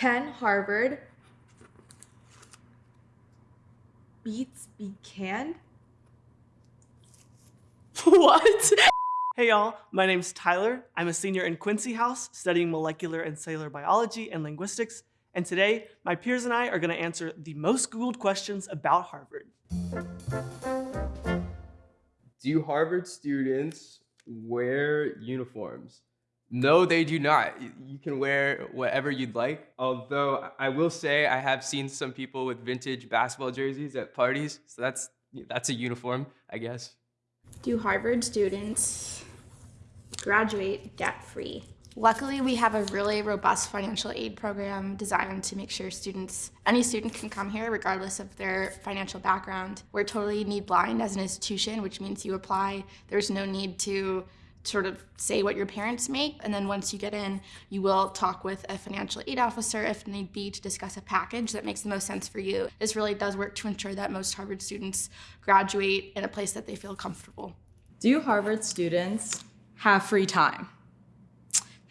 Can Harvard beets be canned? what? Hey y'all, my name's Tyler. I'm a senior in Quincy House studying molecular and cellular biology and linguistics. And today, my peers and I are gonna answer the most Googled questions about Harvard. Do Harvard students wear uniforms? No, they do not. You can wear whatever you'd like. Although I will say I have seen some people with vintage basketball jerseys at parties. So that's that's a uniform, I guess. Do Harvard students graduate debt-free? Luckily, we have a really robust financial aid program designed to make sure students, any student can come here regardless of their financial background. We're totally need blind as an institution, which means you apply, there's no need to sort of say what your parents make and then once you get in you will talk with a financial aid officer if need be to discuss a package that makes the most sense for you this really does work to ensure that most harvard students graduate in a place that they feel comfortable do harvard students have free time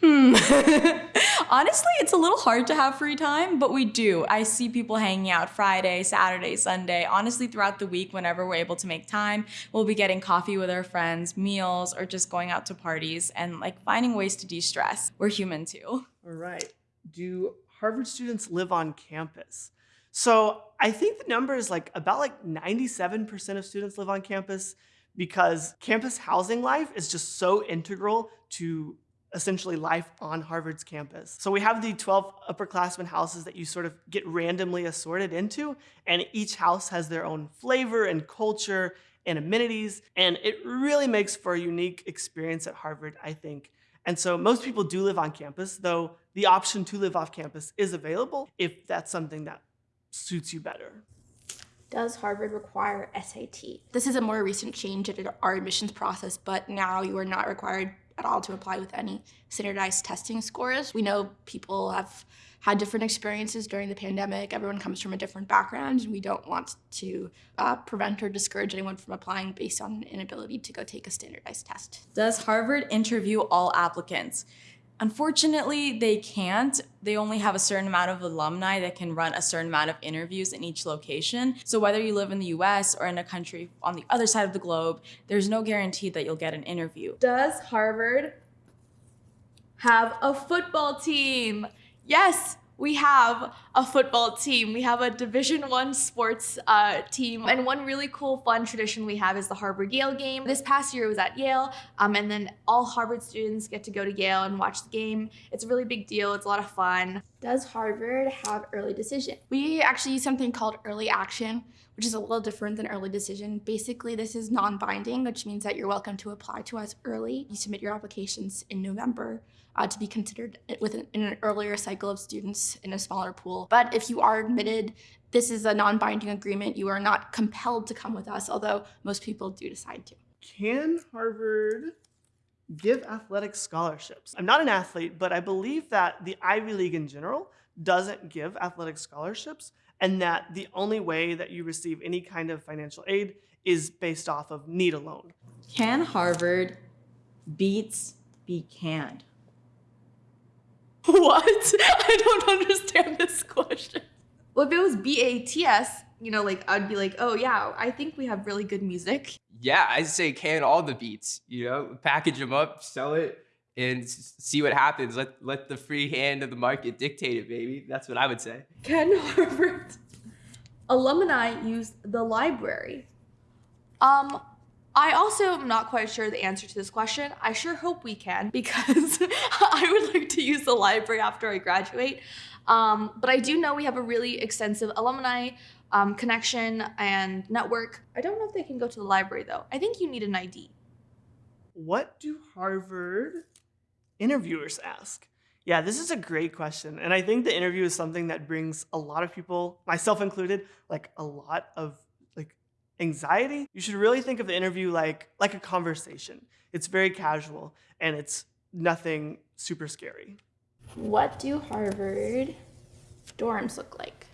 Hmm. Honestly, it's a little hard to have free time, but we do. I see people hanging out Friday, Saturday, Sunday. Honestly, throughout the week, whenever we're able to make time, we'll be getting coffee with our friends, meals, or just going out to parties and like finding ways to de-stress. We're human too. All right. Do Harvard students live on campus? So I think the number is like about like 97% of students live on campus because campus housing life is just so integral to essentially life on Harvard's campus. So we have the 12 upperclassmen houses that you sort of get randomly assorted into, and each house has their own flavor and culture and amenities, and it really makes for a unique experience at Harvard, I think. And so most people do live on campus, though the option to live off campus is available if that's something that suits you better. Does Harvard require SAT? This is a more recent change in our admissions process, but now you are not required at all to apply with any standardized testing scores. We know people have had different experiences during the pandemic. Everyone comes from a different background, and we don't want to uh, prevent or discourage anyone from applying based on an inability to go take a standardized test. Does Harvard interview all applicants? Unfortunately, they can't. They only have a certain amount of alumni that can run a certain amount of interviews in each location. So whether you live in the US or in a country on the other side of the globe, there's no guarantee that you'll get an interview. Does Harvard have a football team? Yes, we have a football team. We have a Division One sports uh, team. And one really cool, fun tradition we have is the Harvard Yale game. This past year it was at Yale, um, and then all Harvard students get to go to Yale and watch the game. It's a really big deal. It's a lot of fun. Does Harvard have early decision? We actually use something called early action, which is a little different than early decision. Basically, this is non-binding, which means that you're welcome to apply to us early. You submit your applications in November uh, to be considered with an, in an earlier cycle of students in a smaller pool. But if you are admitted, this is a non-binding agreement. You are not compelled to come with us, although most people do decide to. Can Harvard give athletic scholarships? I'm not an athlete, but I believe that the Ivy League in general doesn't give athletic scholarships and that the only way that you receive any kind of financial aid is based off of need alone. Can Harvard beets be canned? What? I don't understand this question. Well, if it was B-A-T-S, you know, like I'd be like, oh yeah, I think we have really good music. Yeah, I say can all the beats, you know, package them up, sell it, and see what happens. Let let the free hand of the market dictate it, baby. That's what I would say. Can Harvard alumni use the library? Um, I also am not quite sure the answer to this question. I sure hope we can because I would like to use the library after I graduate. Um, but I do know we have a really extensive alumni um, connection and network. I don't know if they can go to the library though. I think you need an ID. What do Harvard interviewers ask? Yeah, this is a great question. And I think the interview is something that brings a lot of people, myself included, like a lot of anxiety, you should really think of the interview like, like a conversation. It's very casual and it's nothing super scary. What do Harvard dorms look like?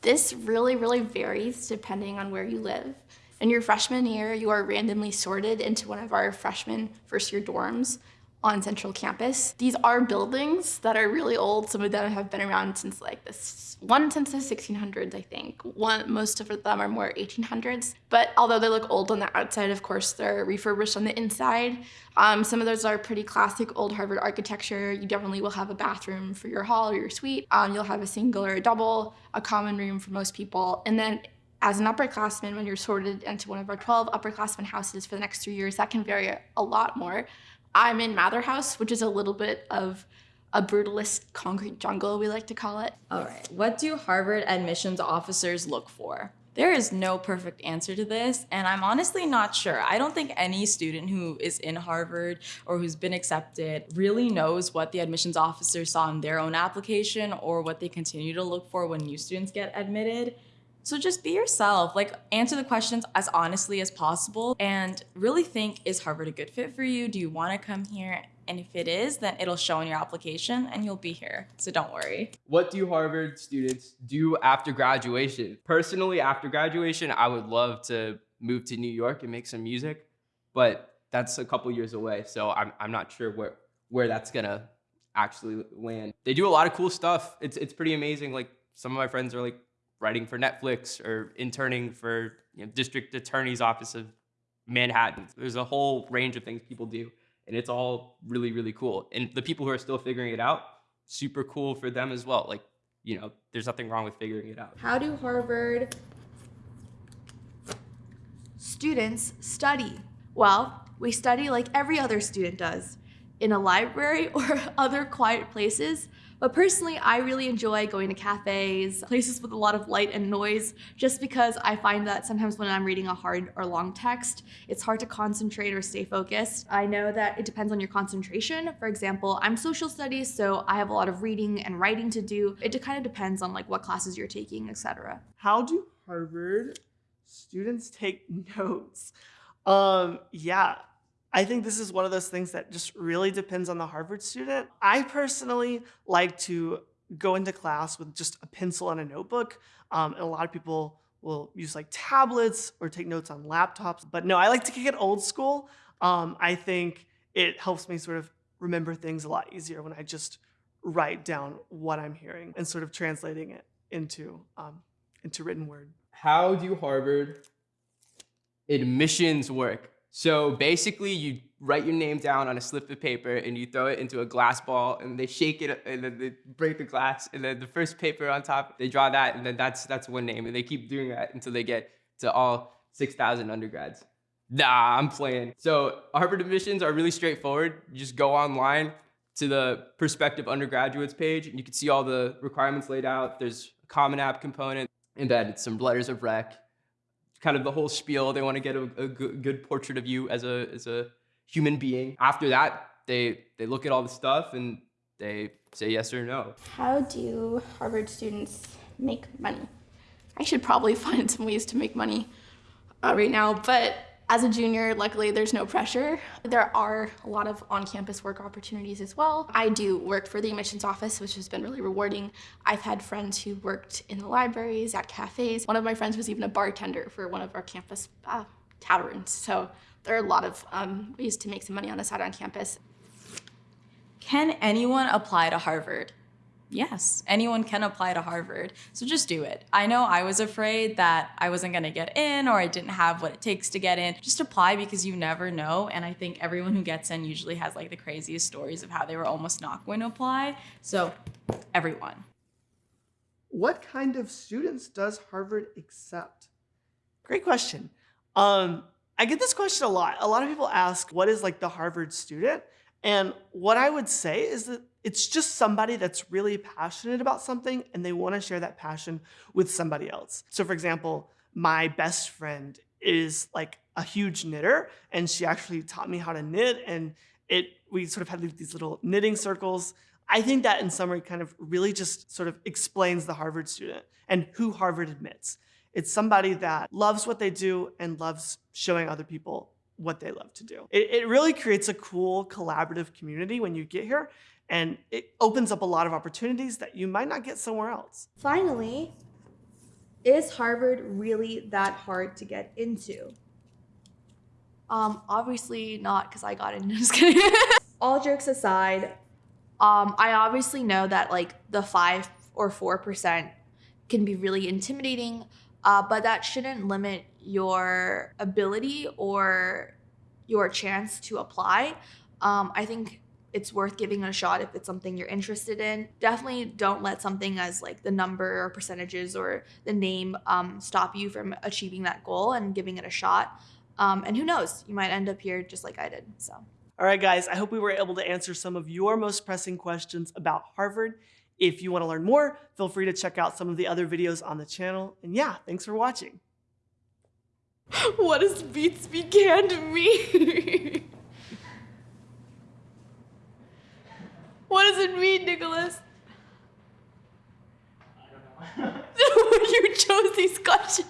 This really, really varies depending on where you live. In your freshman year, you are randomly sorted into one of our freshman first year dorms. On Central Campus. These are buildings that are really old. Some of them have been around since like this one since the 1600s, I think. One most of them are more 1800s. But although they look old on the outside, of course, they're refurbished on the inside. Um, some of those are pretty classic old Harvard architecture. You definitely will have a bathroom for your hall or your suite. Um, you'll have a single or a double, a common room for most people, and then as an upperclassman, when you're sorted into one of our 12 upperclassmen houses for the next three years, that can vary a lot more. I'm in Mather House, which is a little bit of a brutalist concrete jungle, we like to call it. All right, what do Harvard admissions officers look for? There is no perfect answer to this, and I'm honestly not sure. I don't think any student who is in Harvard or who's been accepted really knows what the admissions officer saw in their own application or what they continue to look for when new students get admitted. So just be yourself, like answer the questions as honestly as possible and really think is Harvard a good fit for you? Do you want to come here? And if it is, then it'll show in your application and you'll be here. So don't worry. What do Harvard students do after graduation? Personally, after graduation, I would love to move to New York and make some music, but that's a couple years away. So I'm, I'm not sure where, where that's gonna actually land. They do a lot of cool stuff. It's, it's pretty amazing. Like some of my friends are like writing for Netflix or interning for you know, district attorney's office of Manhattan. There's a whole range of things people do, and it's all really, really cool. And the people who are still figuring it out, super cool for them as well. Like, you know, there's nothing wrong with figuring it out. How do Harvard students study? Well, we study like every other student does in a library or other quiet places but personally, I really enjoy going to cafes, places with a lot of light and noise, just because I find that sometimes when I'm reading a hard or long text, it's hard to concentrate or stay focused. I know that it depends on your concentration. For example, I'm social studies, so I have a lot of reading and writing to do. It kind of depends on like what classes you're taking, etc. How do Harvard students take notes? Um, yeah, I think this is one of those things that just really depends on the Harvard student. I personally like to go into class with just a pencil and a notebook. Um, and a lot of people will use like tablets or take notes on laptops. But no, I like to kick it old school. Um, I think it helps me sort of remember things a lot easier when I just write down what I'm hearing and sort of translating it into um, into written word. How do Harvard admissions work? So basically, you write your name down on a slip of paper and you throw it into a glass ball, and they shake it, and then they break the glass, and then the first paper on top, they draw that, and then that's that's one name, and they keep doing that until they get to all 6,000 undergrads. Nah, I'm playing. So Harvard admissions are really straightforward. You just go online to the prospective undergraduates page, and you can see all the requirements laid out. There's a Common App component, and then some letters of rec kind of the whole spiel. They want to get a, a good portrait of you as a as a human being. After that, they they look at all the stuff and they say yes or no. How do Harvard students make money? I should probably find some ways to make money uh, right now, but as a junior, luckily there's no pressure. There are a lot of on-campus work opportunities as well. I do work for the admissions office, which has been really rewarding. I've had friends who worked in the libraries, at cafes. One of my friends was even a bartender for one of our campus uh, taverns. So there are a lot of um, ways to make some money on the side on campus. Can anyone apply to Harvard? Yes, anyone can apply to Harvard. So just do it. I know I was afraid that I wasn't going to get in or I didn't have what it takes to get in. Just apply because you never know. And I think everyone who gets in usually has like the craziest stories of how they were almost not going to apply. So everyone. What kind of students does Harvard accept? Great question. Um, I get this question a lot. A lot of people ask, what is like the Harvard student? And what I would say is that it's just somebody that's really passionate about something and they want to share that passion with somebody else. So for example, my best friend is like a huge knitter and she actually taught me how to knit and it we sort of had these little knitting circles. I think that in summary kind of really just sort of explains the Harvard student and who Harvard admits. It's somebody that loves what they do and loves showing other people what they love to do. It, it really creates a cool collaborative community when you get here and it opens up a lot of opportunities that you might not get somewhere else. Finally, is Harvard really that hard to get into? Um, obviously not because I got in. Just kidding. all jokes aside, um, I obviously know that like the five or four percent can be really intimidating, uh, but that shouldn't limit your ability or your chance to apply. Um, I think it's worth giving it a shot if it's something you're interested in. Definitely don't let something as like the number or percentages or the name um, stop you from achieving that goal and giving it a shot. Um, and who knows, you might end up here just like I did. So. All right, guys, I hope we were able to answer some of your most pressing questions about Harvard. If you want to learn more, feel free to check out some of the other videos on the channel. And yeah, thanks for watching. What does Beats Be Canned mean? what does it mean, Nicholas? I don't know. you chose these questions.